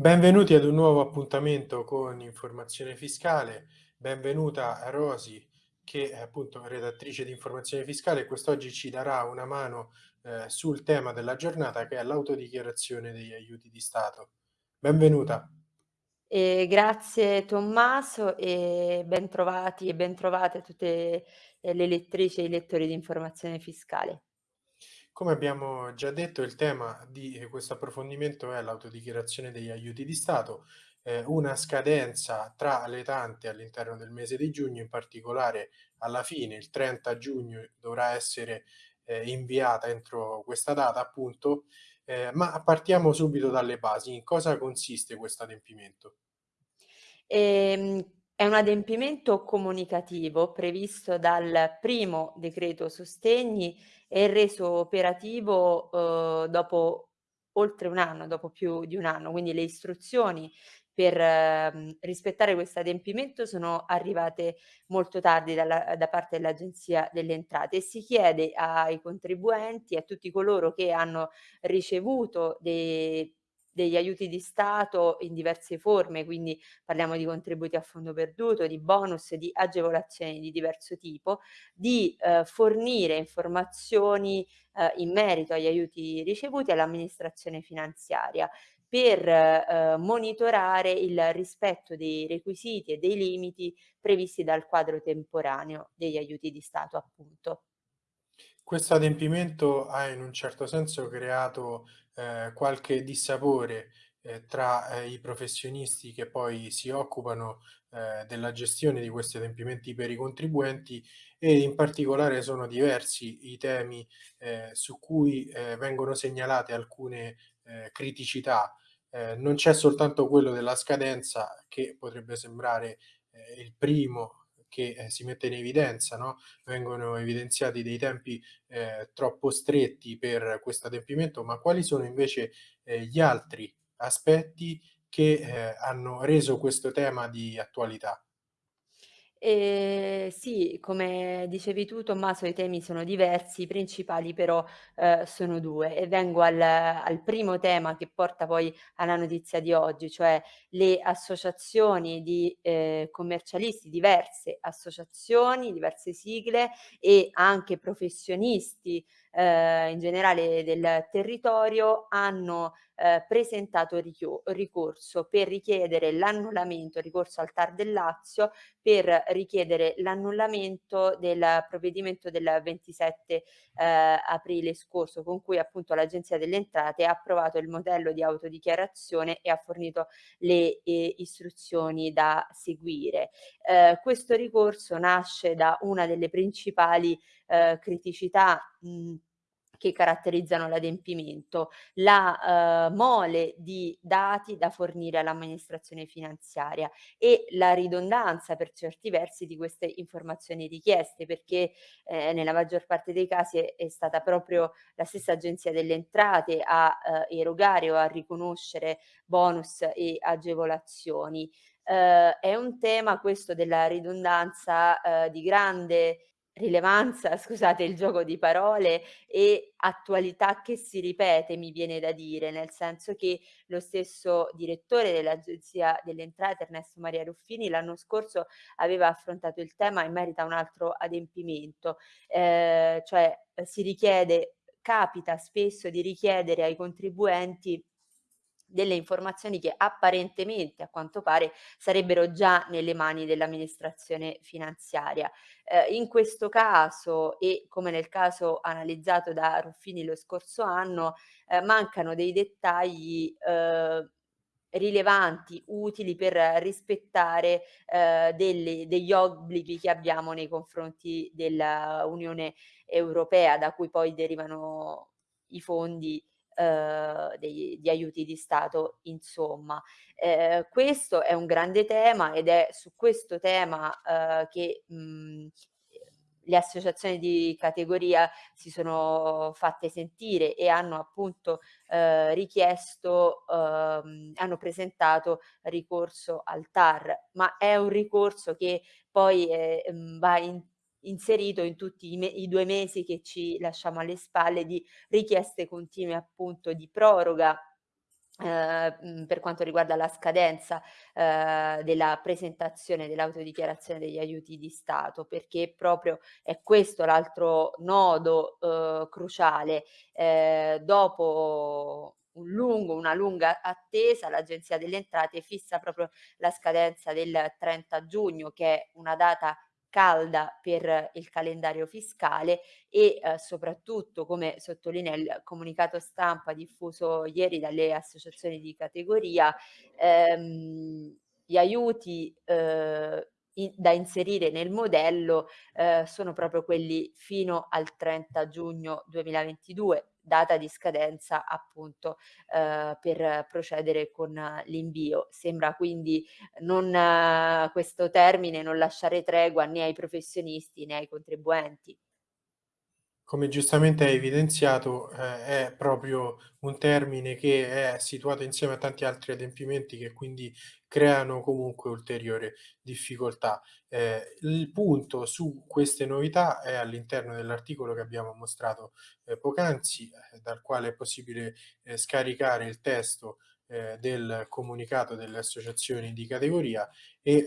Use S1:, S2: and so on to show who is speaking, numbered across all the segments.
S1: Benvenuti ad un nuovo appuntamento con Informazione Fiscale. Benvenuta a Rosi che è appunto redattrice di Informazione Fiscale e quest'oggi ci darà una mano eh, sul tema della giornata che è l'autodichiarazione degli aiuti di Stato. Benvenuta.
S2: E grazie Tommaso e bentrovati e bentrovate tutte eh, le lettrici e i lettori di Informazione Fiscale.
S1: Come abbiamo già detto, il tema di eh, questo approfondimento è l'autodichiarazione degli aiuti di Stato, eh, una scadenza tra le tante all'interno del mese di giugno, in particolare alla fine, il 30 giugno, dovrà essere eh, inviata entro questa data, appunto, eh, ma partiamo subito dalle basi. In cosa consiste questo adempimento?
S2: Ehm, è un adempimento comunicativo previsto dal primo decreto sostegni e reso operativo, uhm, dopo oltre 1 anno, dopo più di 1 anno. Quindi le istruzioni per, mhmm, rispettare questo adempimento sono arrivate molto tardi dalla da parte dell'Agenzia delle Entrate e si chiede ai contribuenti, a tutti coloro che hanno ricevuto de degli aiuti di Stato in diverse forme, quindi parliamo di contributi a fondo perduto, di bonus, di agevolazioni di diverso tipo, di eh, fornire informazioni eh, in merito agli aiuti ricevuti all'amministrazione finanziaria per eh, monitorare il rispetto dei requisiti e dei limiti previsti dal quadro temporaneo degli aiuti di Stato, appunto.
S1: Questo adempimento ha in un certo senso creato, ehm, qualche dissapore, ehm, tra, ehm, i professionisti che poi si occupano, ehm, della gestione di questi adempimenti per i contribuenti e in particolare sono diversi i temi, ehm, su cui, ehm, vengono segnalate alcune, criticità. Non c'è soltanto quello della scadenza che potrebbe sembrare, il primo che, ehm, si mette in evidenza, no, vengono evidenziati dei tempi, ehm, troppo stretti per questo adempimento, ma quali sono invece, ehm, gli altri aspetti che, ehm, hanno reso questo tema di attualità?
S2: Ehm, sì, come dicevi tu Tommaso, i temi sono diversi, i principali però, ehm, sono 2 e vengo al al primo tema che porta poi alla notizia di oggi, cioè le associazioni di, ehm, commercialisti, diverse associazioni, diverse sigle e anche professionisti, ehm, in generale del territorio hanno, ehm, presentato ricorso per richiedere l'annullamento ricorso al TAR del Lazio per richiedere l'annullamento del provvedimento del 27, ehm, aprile scorso, con cui appunto l'Agenzia delle Entrate ha approvato il modello di autodichiarazione e ha fornito le, ehm, istruzioni da seguire. Ehm, questo ricorso nasce da una delle principali, ehm, criticità, mhmm che caratterizzano l'adempimento, la, uhm, mole di dati da fornire all'amministrazione finanziaria e la ridondanza per certi versi di queste informazioni richieste, perché, ehm, nella maggior parte dei casi è è stata proprio la stessa Agenzia delle Entrate a, uhm, erogare o a riconoscere bonus e agevolazioni. Uhm, è un tema questo della ridondanza, uhm, di grande rilevanza, scusate il gioco di parole, e attualità che si ripete, mi viene da dire, nel senso che lo stesso direttore dell'Agenzia delle Entrate, Ernesto Maria Ruffini, l'anno scorso aveva affrontato il tema in merito a un altro adempimento, ehm, cioè si richiede capita spesso di richiedere ai contribuenti delle informazioni che apparentemente, a quanto pare, sarebbero già nelle mani dell'amministrazione finanziaria. Eh, in questo caso e come nel caso analizzato da Ruffini lo scorso anno, eh, mancano dei dettagli eh, rilevanti, utili per rispettare eh, delle, degli obblighi che abbiamo nei confronti dell'Unione Europea, da cui poi derivano i fondi ehm, dei di aiuti di Stato insomma. Ehm, questo è un grande tema ed è su questo tema, ehm, che, mhmm, le associazioni di categoria si sono fatte sentire e hanno appunto, ehm, richiesto uhm, hanno presentato ricorso al TAR, ma è un ricorso che poi, ehm, va in inserito in tutti i i 2 mesi che ci lasciamo alle spalle di richieste continue appunto di proroga ehm, mhmm, per quanto riguarda la scadenza, ehm, della presentazione dell'autodichiarazione degli aiuti di Stato, perché proprio è questo l'altro nodo, uhm, cruciale. Ehm, dopo un lungo una lunga attesa, l'Agenzia delle Entrate fissa proprio la scadenza del 30 giugno, che è una data calda per il calendario fiscale e, ehm, soprattutto, come sottolinea il comunicato stampa diffuso ieri dalle associazioni di categoria, ehm, gli aiuti, uhm, i da inserire nel modello, ehm, sono proprio quelli fino al 30 giugno 2022, data di scadenza appunto, ehm, per procedere con l'invio. Sembra quindi non questo termine non lasciare tregua né ai professionisti né ai contribuenti.
S1: Come giustamente hai evidenziato, ehm, è proprio un termine che è situato insieme a tanti altri adempimenti che quindi creano comunque ulteriore difficoltà. Ehm, il punto su queste novità è all'interno dell'articolo che abbiamo mostrato, ehm, poc'anzi, ehm, dal quale è possibile, ehm, scaricare il testo, ehm, del comunicato delle associazioni di categoria e,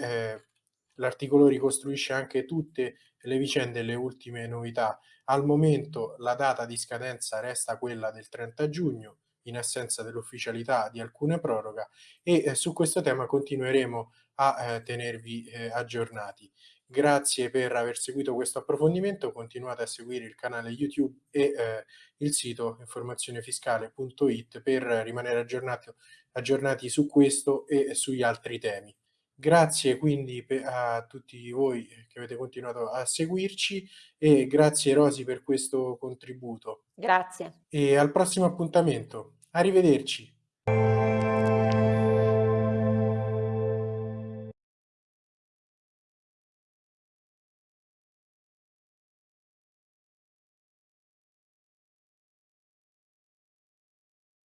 S1: l'articolo ricostruisce anche tutte le vicende e le ultime novità. Al momento la data di scadenza resta quella del 30 giugno, in assenza dell'ufficialità di alcuna proroga e, ehm, su questo tema continueremo a, ehm, tenervi, ehm, aggiornati. Grazie per aver seguito questo approfondimento, continuate a seguire il canale YouTube e, ehm, il sito informazionefiscale.it per rimanere aggiornato aggiornati su questo e sugli altri temi. Grazie quindi a tutti voi che avete continuato a seguirci e grazie Rosy per questo contributo.
S2: Grazie.
S1: E al prossimo appuntamento. Arrivederci.